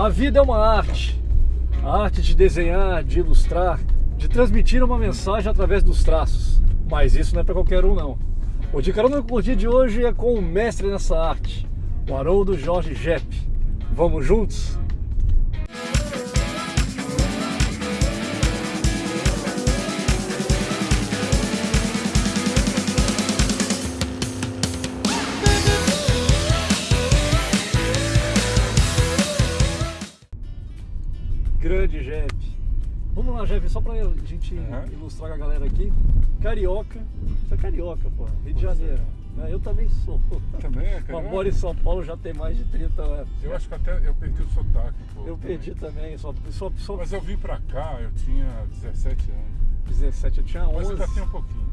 A vida é uma arte. A arte de desenhar, de ilustrar, de transmitir uma mensagem através dos traços. Mas isso não é para qualquer um, não. O de carona com o dia de hoje é com o mestre nessa arte, o Haroldo Jorge Jepp. Vamos juntos? Só pra gente Uhum. ilustrar com a galera aqui. Carioca. Você é carioca, pô. Rio de é. Janeiro. né? Eu também sou. Também é, Eu cara. moro em São Paulo já tem mais de 30 anos. Eu acho que até eu perdi o sotaque pouco. Eu perdi também, só, só, só Mas eu vim pra cá, eu tinha 17 anos. 17, eu tinha 11. Mas ainda tem um pouquinho.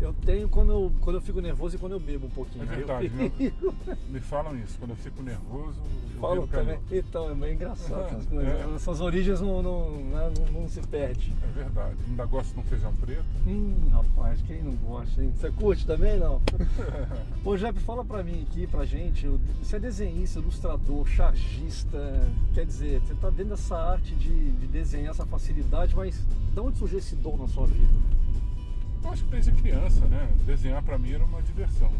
Eu tenho quando eu, quando eu fico nervoso e quando eu bebo um pouquinho. É Aí eu verdade, fico- Me falam isso, quando eu fico nervoso, eu viro também. Então, é meio engraçado essas coisas. É. Essas origens não, não, né, não, não se perde. É verdade. Ainda gosto de um feijão preto. Hum, rapaz, quem não gosta, hein? Você curte também, não? Ô, Jeff, fala pra mim aqui, pra gente, você é desenhista, ilustrador, chargista, quer dizer, você tá dentro dessa arte de, de desenhar, essa facilidade, mas de onde surgiu esse dom na sua vida? Eu acho que desde criança, né? Desenhar pra mim era uma diversão.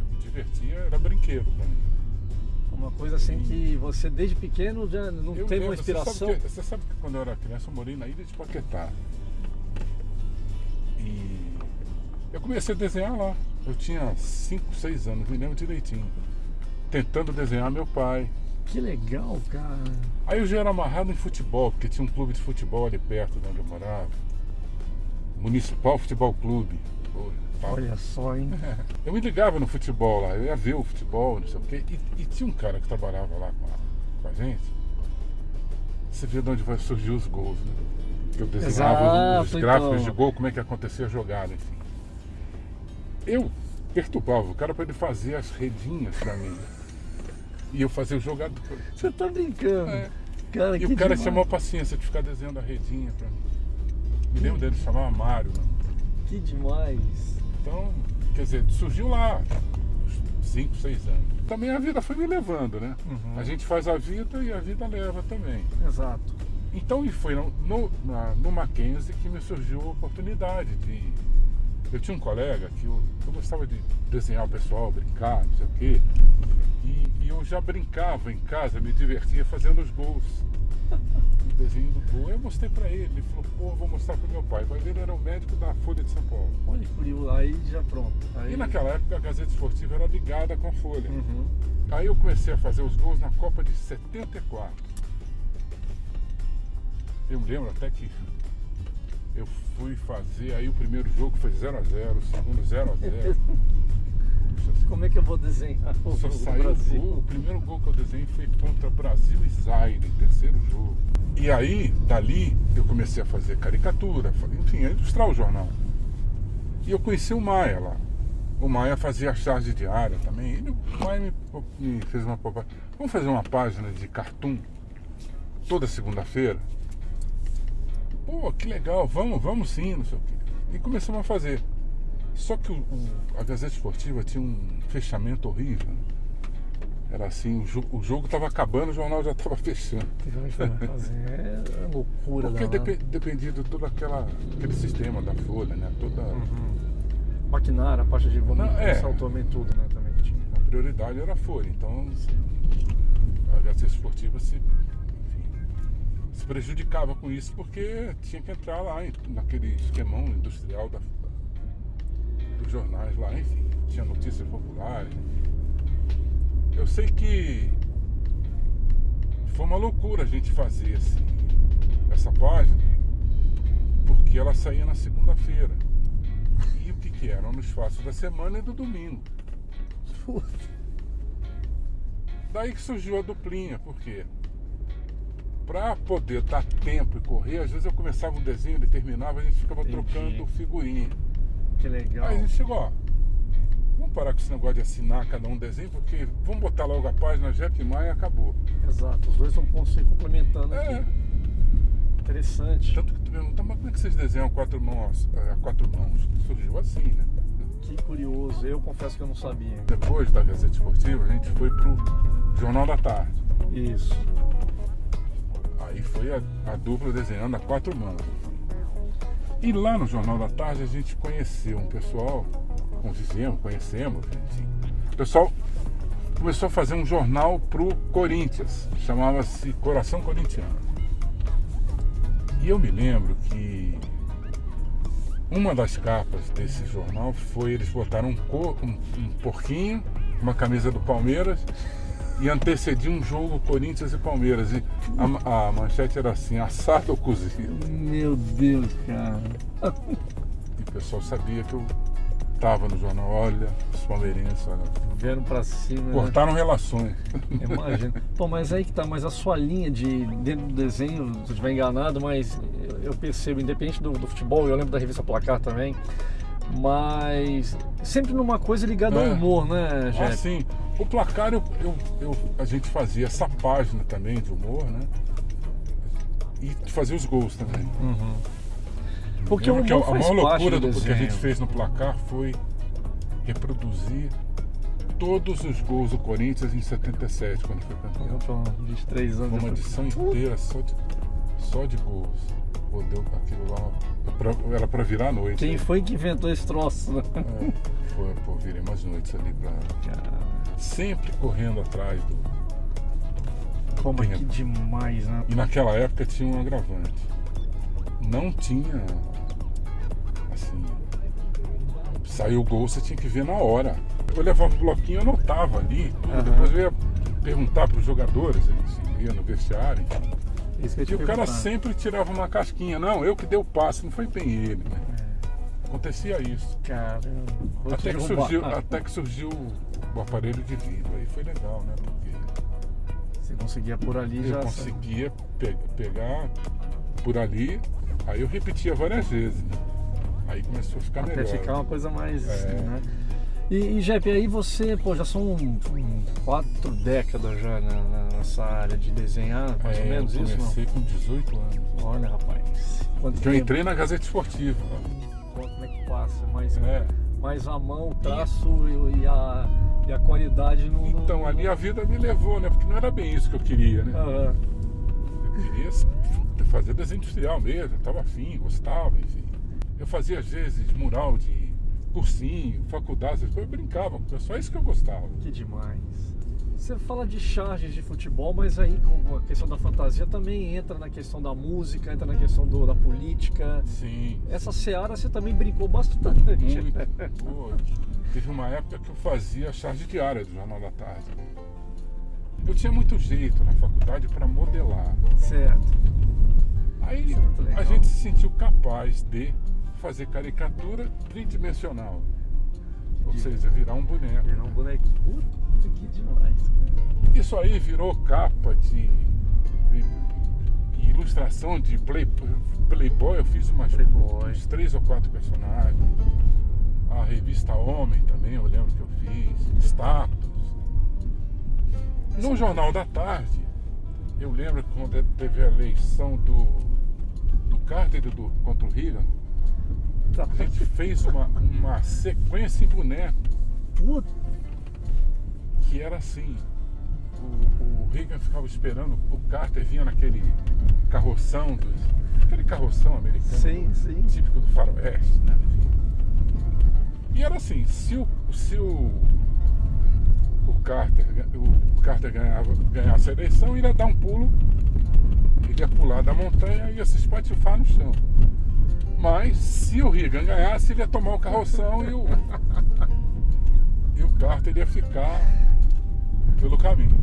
Eu me divertia, era brinquedo pra mim. Uma coisa assim que você desde pequeno já não Eu teve uma lembro, você sabe inspiração? que- Você sabe, que, quando eu era criança eu morei na ilha de Paquetá. E eu comecei a desenhar lá. Eu tinha 5, 6 anos, me lembro direitinho. Tentando desenhar meu pai. Que legal, cara. Aí eu já era amarrado em futebol, porque tinha um clube de futebol ali perto de onde eu morava. Municipal Futebol Clube. Pô. Olha só, hein? Eu me ligava no futebol lá, eu ia ver o futebol, não sei o quê. E, e tinha um cara que trabalhava lá com a, com a gente. Você vê de onde vai surgir os gols, né? Que eu desenhava os, os Exato, gráficos então. de gol, como é que acontecia a jogada, enfim. Eu perturbava o cara para ele fazer as redinhas pra mim. E eu fazia o jogador. Você tá brincando. É. Cara, E o cara demais. chamou a paciência de ficar desenhando a redinha pra mim. Me lembro dele, chamava Mário. Que demais. Então, quer dizer, surgiu lá, 5, 6 anos. Também a vida foi me levando, né? Uhum. A gente faz a vida e a vida leva também. Exato. Então, e foi no, no, na- no Mackenzie que me surgiu a oportunidade de. Eu tinha um colega que eu, eu gostava de desenhar o pessoal, brincar, não sei o quê. E, e eu já brincava em casa, me divertia fazendo os gols. O desenho do gol. Eu mostrei pra ele, ele falou, pô, vou mostrar pro meu pai. O pai dele era o médico da Folha de São Paulo. Olha que curioso. Aí já pronto. Aí... E naquela época a Gazeta Esportiva era ligada com a Folha. Uhum. Aí eu comecei a fazer os gols na Copa de 74. Eu me lembro até que eu fui fazer, aí o primeiro jogo foi 0x0, o segundo 0x0. Como é que eu vou desenhar o Só saiu o Brasil? gol. O primeiro gol que eu desenhei foi contra Brasil e Zaire, terceiro jogo. E aí, dali, eu comecei a fazer caricatura, enfim, a ilustrar o jornal. E eu conheci o Maia lá. O Maia fazia charge diária também. Ele, o Maia me, me fez uma. Vamos fazer uma página de cartoon toda segunda-feira? Pô, que legal, vamos, vamos sim, não sei o quê. E começamos a fazer. Só que o- o- a Gazeta Esportiva tinha um fechamento horrível. né? Era assim, o, jo- o jogo estava acabando, o jornal já estava fechando. Fazer? É loucura Porque danada. depe- dependia de todo aquela, aquele sistema da Folha, né? Toda Uhum. Maquinário, a parte de Não, é. saltou também tudo, né? Também que tinha. a prioridade era a Folha. Então a Gazeta Esportiva se, enfim, se prejudicava com isso porque tinha que entrar lá naquele esquemão industrial da, dos jornais lá, enfim, tinha notícias populares. Eu sei que foi uma loucura a gente fazer assim, essa página, porque ela saía na segunda-feira. E o que, que era? Nos fatos da semana e do domingo. Daí que surgiu a duplinha, por quê? Pra poder dar tempo e correr, às vezes eu começava um desenho, ele terminava, a gente ficava Entendi. trocando figurinha. Que legal. Aí a gente chegou, ó, vamos parar com esse negócio de assinar cada um desenho, porque vamos botar logo a página Jeff Maia e acabou. Exato, os dois vão se complementando É, aqui. Interessante. tanto que tu pergunta, mas como é que vocês desenham a quatro mãos? A quatro mãos? Surgiu assim, né? Que curioso. Eu confesso que eu não sabia. Depois da Gazeta Esportiva, a gente foi pro Jornal da Tarde. Isso. Aí foi a, a dupla desenhando a quatro mãos. E lá no Jornal da Tarde a gente conheceu um pessoal, convivemos, conhecemos, enfim. O pessoal começou a fazer um jornal pro Corinthians, chamava-se Coração Corintiano. E eu me lembro que uma das capas desse jornal foi eles botaram um, um- um porquinho, uma camisa do Palmeiras e antecedia um jogo Corinthians e Palmeiras. E a, a manchete era assim, assado ou cozido. Meu Deus, cara. E o pessoal sabia que eu tava no jornal, olha, os palmeirenses, olha. Vendo pra cima. né? Cortaram relações. Imagina. Pô, mas aí que tá, mas a sua linha de dentro do desenho, se eu estiver enganado, mas eu- percebo, independente do, do futebol, eu lembro da revista Placar também, mas sempre numa coisa ligada ao É. humor, né, Jeff? Ah, sim. O placar, eu, eu- eu- a gente fazia essa página também de humor, né? E fazia os gols também. Uhum. Porque o humor que a, a maior loucura do do, que a gente fez no placar foi reproduzir todos os gols do Corinthians em 77, quando foi campeão. Eu tô 23 anos. Uma edição inteira só de, só de gols. Pô, deu aquilo lá. pra- Era pra virar a noite. Quem foi que inventou esse troço? né? É, foi, pô, virei umas noites ali pra. Cara, Sempre correndo atrás do. como Tem- que demais, né? E naquela época tinha um agravante. Não tinha. Assim. Saiu o gol, você tinha que ver na hora. Eu levava o bloquinho, eu anotava ali. tudo. Aham. Depois eu ia perguntar para os jogadores, eles iam no vestiário. enfim. Isso E o cara sempre tirava uma casquinha. Não, eu que dei o passe, não foi bem ele. né? Acontecia isso. Te Até que, surgiu, até que surgiu o aparelho de vídeo. Aí foi legal, né? Porque Você conseguia por ali eu já. conseguia pe- pegar por ali, aí eu repetia várias vezes. né? Aí começou a ficar Até melhor. ficar uma coisa mais. É. Né? E, e Jeff, aí você, pô, já são quatro décadas já na- nessa área de desenhar, mais ou É, menos eu isso, comecei com 18 anos. não? Olha, rapaz. Quanto eu tempo? entrei na Gazeta Esportiva. Pô, Como é que passa? Mais, É. mais a mão, o traço e, e a, e a qualidade no. no- Então ali a vida me levou, né? Porque não era bem isso que eu queria, né? Aham. Eu queria fazer desenho industrial mesmo, eu tava afim, gostava, enfim. Eu fazia às vezes mural de cursinho, faculdade, essas coisas, eu brincava, é só isso que eu gostava. Que demais. Você fala de charges de futebol, mas aí com a questão da fantasia também entra na questão da música, entra na questão do- da política. Sim. Essa seara você também brincou bastante. Muito. Pô, teve uma época que eu fazia charge diária do Jornal da Tarde. Eu tinha muito jeito na faculdade para modelar. Certo. Aí é a gente se sentiu capaz de fazer caricatura tridimensional. Ou seja, virar um boneco. Virar um bonequinho. Puta que demais. Isso aí virou capa de, de- de ilustração de play, Playboy. Eu fiz umas, Playboy. uns três ou quatro personagens. A revista Homem também, eu lembro que eu fiz. Status. No Jornal da Tarde, eu lembro quando teve a eleição do, do Carter do, contra o Reagan, Tá. a gente fez uma, uma sequência em boneco Puta. que era assim. O, o Reagan ficava esperando, o Carter vinha naquele carroção, dos, aquele carroção americano, Sim, sim. típico do faroeste, né? E era assim, se o, se o, o Carter, o Carter ganhava, ganhasse a eleição, ele ia dar um pulo, ele ia pular da montanha e ia se espatifar no chão. Mas se o Reagan ganhasse, ele ia tomar o carroção e o, e o Carter ia ficar pelo caminho.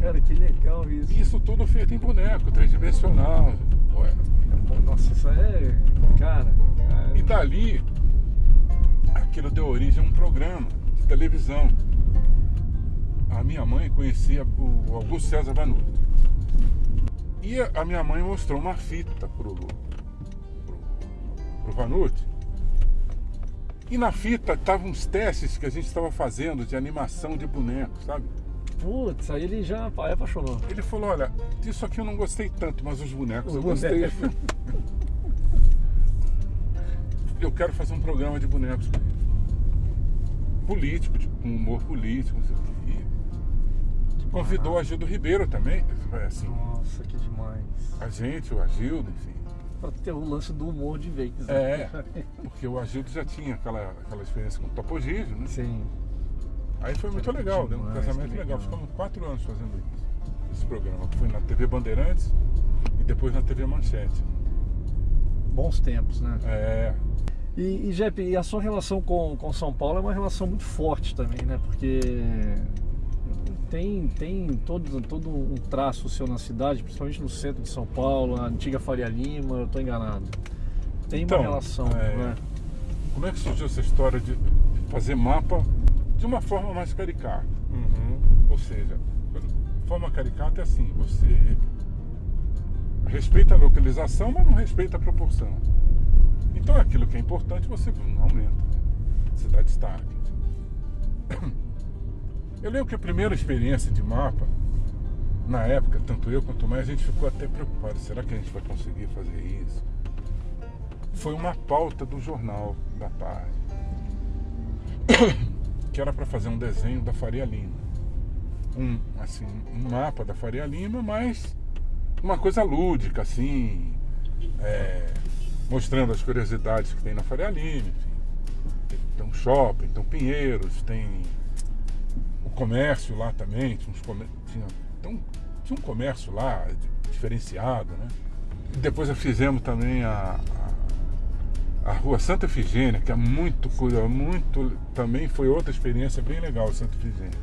Cara, que legal isso. Isso tudo feito em boneco, tridimensional. Ué. Nossa, isso é. Cara. é- E dali, aquilo deu origem a um programa de televisão. A minha mãe conhecia o Augusto César Vanuto. E a minha mãe mostrou uma fita pro, pro, pro Vanucci. E na fita estavam uns testes que a gente estava fazendo de animação de bonecos, sabe? Putz, aí ele já apaixonou. Ele falou, olha, disso aqui eu não gostei tanto, mas os bonecos Os eu gostei. bonecos. eu quero fazer um programa de bonecos com ele. político, de- com humor político, não sei o quê. Convidou o Agildo Ribeiro também. Assim, Nossa, que demais. a gente, o Agildo, enfim. Pra ter o lance do humor de vez. né? É, porque o Agildo já tinha aquela, aquela experiência com o Topogígio, né? Sim. Aí foi muito legal, deu um casamento legal. legal. Ficamos quatro anos fazendo isso, esse programa. Foi na TV Bandeirantes e depois na TV Manchete. Bons tempos, né? É, E, e Jepe, e a sua relação com, com São Paulo é uma relação muito forte também, né? Porque tem, tem todo, todo um traço seu na cidade, principalmente no centro de São Paulo, a antiga Faria Lima, eu estou enganado. Tem Então, uma relação, é, né? como é que surgiu essa história de fazer mapa de uma forma mais caricata? Uhum. Ou seja, forma caricata é assim, você respeita a localização, mas não respeita a proporção. Então aquilo que é importante você não aumenta, né? você dá destaque. Eu lembro que a primeira experiência de mapa, na época, tanto eu quanto mais, a gente ficou até preocupado, será que a gente vai conseguir fazer isso? Foi uma pauta do jornal da tarde, que era para fazer um desenho da Faria Lima um, assim, um mapa da Faria Lima, mas uma coisa lúdica, assim, é, mostrando as curiosidades que tem na Faria Lima, enfim. Tem, um shopping, tem um Pinheiros, tem comércio lá também, tinha, uns comer- tinha, então, tinha um comércio lá di- diferenciado, né? E depois nós fizemos também a, a, a rua Santa Efigênia, que é muito curiosa, muito, também foi outra experiência bem legal, Santa Efigênia.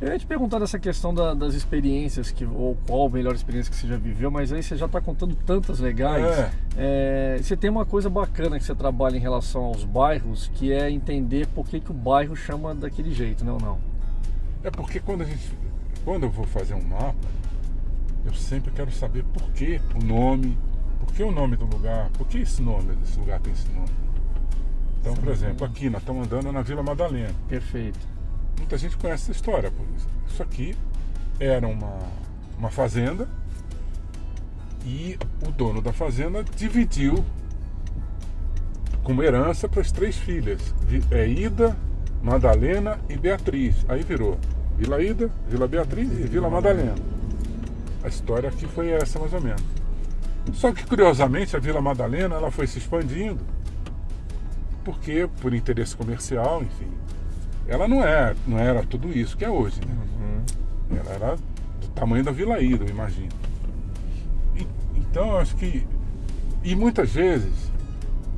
Eu ia te perguntar dessa questão da- das experiências, que, ou qual a melhor experiência que você já viveu, mas aí você já está contando tantas legais. É. É, você tem uma coisa bacana que você trabalha em relação aos bairros, que é entender por que, que o bairro chama daquele jeito, não não? É porque quando a gente. Quando eu vou fazer um mapa, eu sempre quero saber por que o nome, por que o nome do lugar, por que esse nome, esse lugar tem esse nome. Então, por exemplo, aqui nós estamos andando na Vila Madalena. Perfeito. Muita gente conhece essa história. por isso. Isso aqui era uma, uma fazenda e o dono da fazenda dividiu como herança para as três filhas, é, Ida, Madalena e Beatriz. Aí virou Vila Ida, Vila Beatriz e Vila Madalena. A história aqui foi essa mais ou menos. Só que curiosamente a Vila Madalena ela foi se expandindo porque por interesse comercial, enfim, ela não é, não era tudo isso que é hoje, né? Ela era do tamanho da Vila Ida, eu imagino. E- então eu acho que e muitas vezes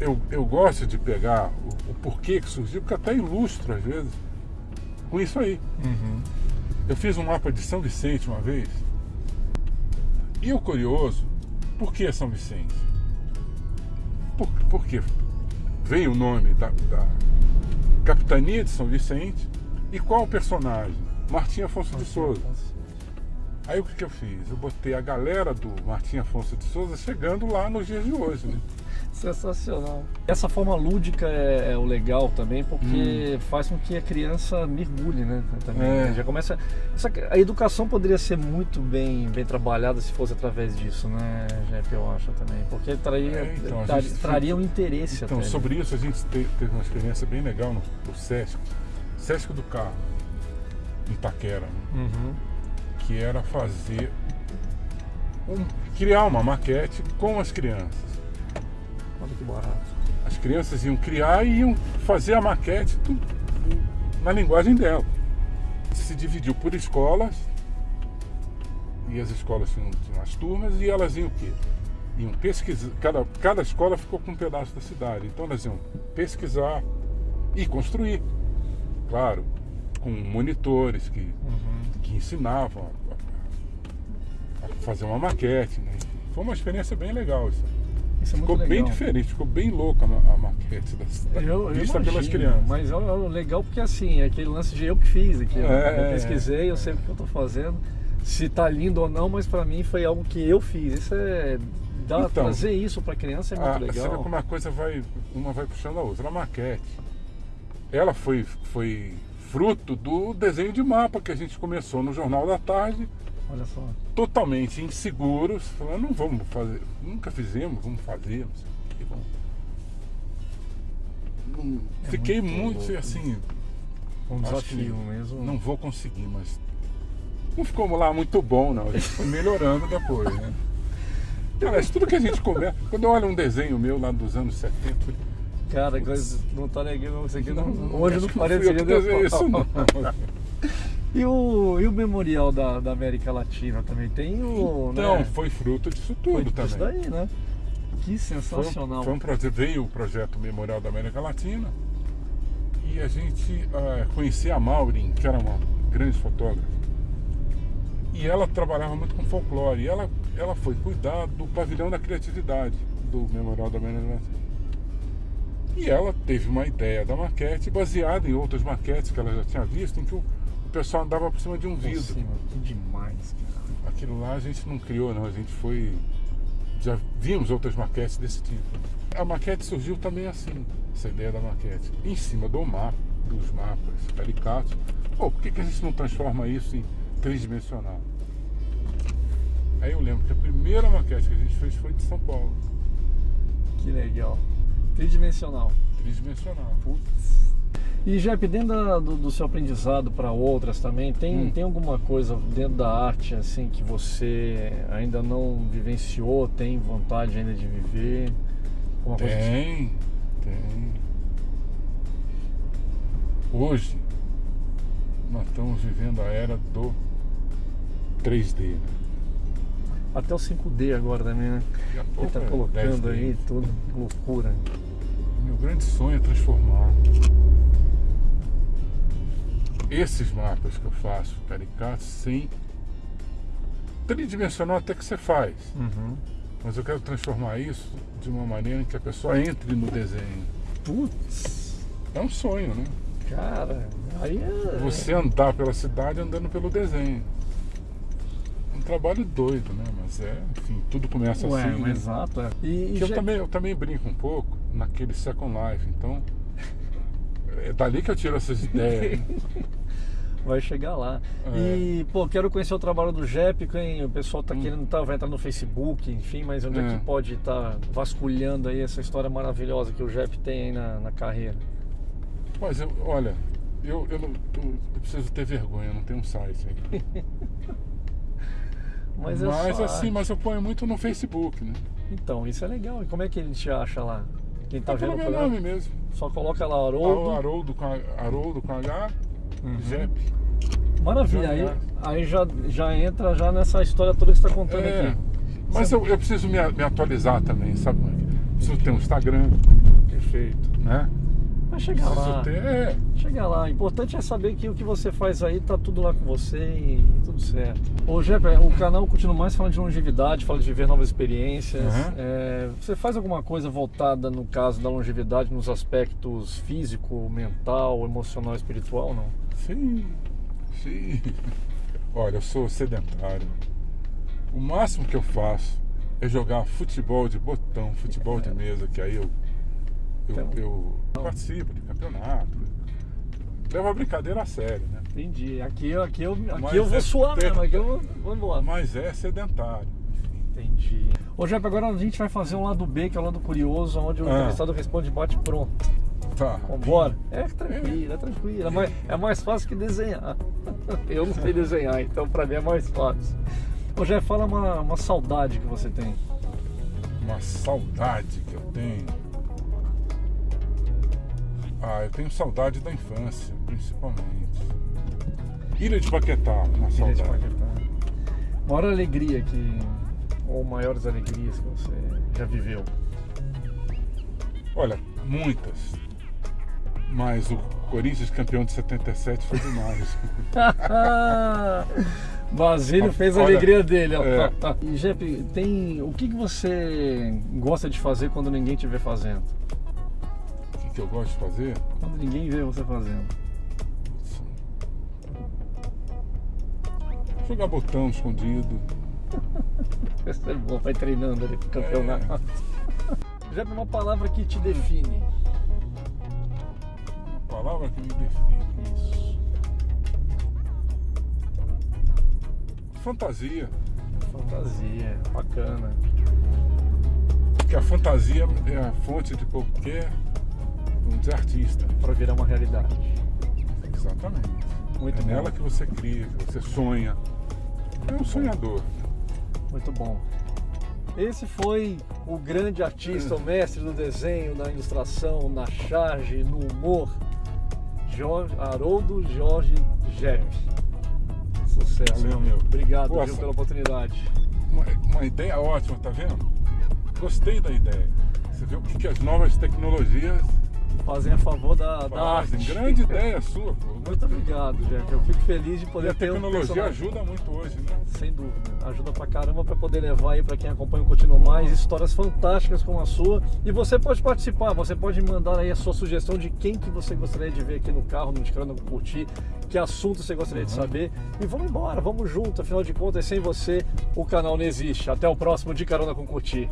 eu, eu gosto de pegar o, o porquê que surgiu, porque até ilustro às vezes com isso aí. Eu fiz um mapa de São Vicente uma vez. E o curioso, por que São Vicente? Por, porque veio o nome da, da Capitania de São Vicente e qual o personagem? Martim Afonso de Souza. Aí o que, que eu fiz? Eu botei a galera do Martim Afonso de Souza chegando lá nos dias de hoje, né? Sensacional. Essa forma lúdica é, é o legal também, porque faz com que a criança mergulhe, né? Também, Hum. É. né? Já começa. essa- a educação poderia ser muito bem, bem trabalhada se fosse através disso, né, Jeff? Eu acho também. Porque traria, É, então, tra- gente- traria um interesse Então, até. sobre isso a gente te- teve uma experiência bem legal no, no Sesc, Sesc do Carro, em Itaquera, né? Uhum. Que era fazer um, criar uma maquete com as crianças. Olha que barato. As crianças iam criar e iam fazer a maquete do- na linguagem dela. Se dividiu por escolas, e as escolas tinham, tinham as turmas, e elas iam o quê? Iam pesquisar, cada, cada escola ficou com um pedaço da cidade, então elas iam pesquisar e construir. Claro, com monitores que, que ensinavam a, a fazer uma maquete. Né? Foi uma experiência bem legal isso. Isso é muito Ficou bem legal. diferente, ficou bem louca a, a maquete da, da, Eu, eu vista pelas imagino, crianças. Mas é, é legal porque assim, é aquele lance de eu que fiz aqui. ó. É, eu pesquisei, eu sei o que eu tô fazendo. Se tá lindo ou não, mas pra mim foi algo que eu fiz. Isso é. Dá, Então, trazer isso pra criança é muito Ah, Você vê legal. como a coisa vai, uma vai puxando a outra. A maquete, ela foi, foi fruto do desenho de mapa que a gente começou no Jornal da Tarde, Olha só. totalmente inseguros, falando, não vamos fazer, nunca fizemos, vamos fazer, não sei o que, vamos. Não- É Fiquei muito muito, assim, Um desafio mesmo. não vou conseguir, mas não ficou lá muito bom, não. A gente foi melhorando depois, né? Aliás, tudo que a gente começa. Quando eu olho um desenho meu lá dos anos 70, eu falei, Cara, coisa, não tá legal isso aqui. Não, não, hoje não que desenhei isso, não. E o, e o memorial da, da América Latina também tem o. Então, né? foi fruto disso Foi tudo também. isso daí, né? Que Foi sensacional. Foi um projeto, veio o projeto Memorial da América Latina e a gente ah, conhecia a Maureen, que era uma grande fotógrafa. E ela trabalhava muito com folclore. E ela, ela foi cuidar do pavilhão da criatividade do Memorial da América Latina. E ela teve uma ideia da maquete baseada em outras maquetes que ela já tinha visto, em que o, o pessoal andava por cima de um vidro. cima, que demais, cara. Aquilo lá a gente não criou, não. A gente foi. Já vimos outras maquetes desse tipo. A maquete surgiu também assim, essa ideia da maquete. Em cima do mapa, dos mapas caricatos. Pô, por que, que a gente não transforma isso em tridimensional? Aí eu lembro que a primeira maquete que a gente fez foi de São Paulo, Que legal. Tridimensional. tridimensional. Putz. E Jep, dentro da- do, do seu aprendizado para outras também, tem, Hum. tem alguma coisa dentro da arte assim que você ainda não vivenciou, tem vontade ainda de viver? Alguma Tem, tem. Hoje, nós estamos vivendo a era do 3D. né? Até o 5D agora também, né? Ele tá é colocando 10D. aí tudo, loucura. Meu grande sonho é transformar esses mapas que eu faço, caricatos, sem tridimensional até que você faz. Uhum. Mas eu quero transformar isso de uma maneira em que a pessoa entre no desenho. Putz, É um sonho, né? cara, aí é. Você andar pela cidade andando pelo desenho. Trabalho doido, né? Mas é, enfim, tudo começa Ué, assim. né? mas exato. é. E, e Que eu já- também, eu também brinco um pouco naquele Second Life, então é dali que eu tiro essas ideias. né? Vai chegar lá. É. E, pô, quero conhecer o trabalho do Jep, quem o pessoal tá querendo, tá, vai entrar no Facebook, enfim, mas onde é, Hum. É. que pode estar vasculhando aí essa história maravilhosa que o Jep tem aí na, na carreira? Mas eu, olha, eu, eu, não- eu- eu preciso ter vergonha, eu não tenho um site aí. Mas, Mas, é só assim, mas eu ponho muito no Facebook, né? Então, isso é legal. E como é que ele te acha lá? Quem tá é vendo o meu nome mesmo. Só coloca lá Haroldo, Haroldo. Haroldo, com, Haroldo com H, Uhum. Jep. Maravilha, aí, Jogar. aí já, já entra já nessa história toda que você está contando É, aqui. mas eu, eu preciso me, me atualizar também, sabe? Preciso ter um Instagram, Perfeito. né? Vai chegar Preciso lá. ter. É, Chega lá, o importante é saber que o que você faz aí tá tudo lá com você e tudo certo. Ô Jepe, o canal continua mais falando de longevidade, fala de viver novas experiências. Uhum. É, você faz alguma coisa voltada, no caso da longevidade, nos aspectos físico, mental, emocional espiritual, não? Sim, sim. Olha, eu sou sedentário. O máximo que eu faço é jogar futebol de botão, futebol de É. mesa, que aí eu, eu, Então. eu participo de campeonato. Levo a brincadeira a sério, né? Entendi. Aqui, eu- aqui, eu, aqui Mas eu vou é suar mesmo, aqui eu vou, embora. Mas é sedentário. Entendi. Ô Jepe, agora a gente vai fazer um lado B, que é o lado curioso, onde o Ah. entrevistado responde e bate pronto. Tá. Vambora? É tranquilo, é tranquilo. É mais, é mais fácil que desenhar. Eu não sei desenhar, então pra mim é mais fácil. Ô Jeff, fala uma, uma saudade que você tem. Uma saudade que eu tenho. Ah, eu tenho saudade da infância, principalmente. Ilha de Paquetá, uma Ilha de saudade. Paquetá. Maior alegria que. Ou maiores alegrias que você já viveu. Olha, muitas. Mas o Corinthians campeão de 77 foi demais. Basílio fez a Olha, alegria dele. é. E Jeff, tem. O que, que você gosta de fazer quando ninguém te vê fazendo? Que, eu gosto de fazer? Quando ninguém vê você fazendo. Jogar botão escondido. Isso é bom, vai treinando ali pro campeonato. É. Jeff, uma palavra que te define. Uma palavra que me define. Isso. Fantasia. Fantasia, bacana. Porque a fantasia é a fonte de qualquer, vamos dizer, artista. Pra virar uma realidade. Exatamente. Muito é bom. nela que você cria, que você sonha. É um sonhador. Muito bom. Esse foi o grande artista, o mestre do desenho, na ilustração, na charge, no humor, Jorge, Haroldo Jorge Jepp. Sucesso, Valeu, meu. Obrigado viu, pela oportunidade. Uma, uma ideia ótima, tá vendo? Gostei da ideia. Você vê o que, que as novas tecnologias Fazem a favor da, da fazem. arte. Grande ideia sua, pô. Muito obrigado, Jeff. Eu fico feliz de E poder a ter um tecnologia personagem. ajuda muito hoje, né? Sem dúvida, ajuda pra caramba pra poder levar aí pra quem acompanha o Continuo Mais histórias fantásticas como a sua. E você pode participar, você pode mandar aí a sua sugestão de quem que você gostaria de ver aqui no carro, no Ticrano Curtir, que assunto você gostaria de saber. E vamos embora, vamos junto, afinal de contas, sem você o canal não existe. Até o próximo de Carona com Curtir.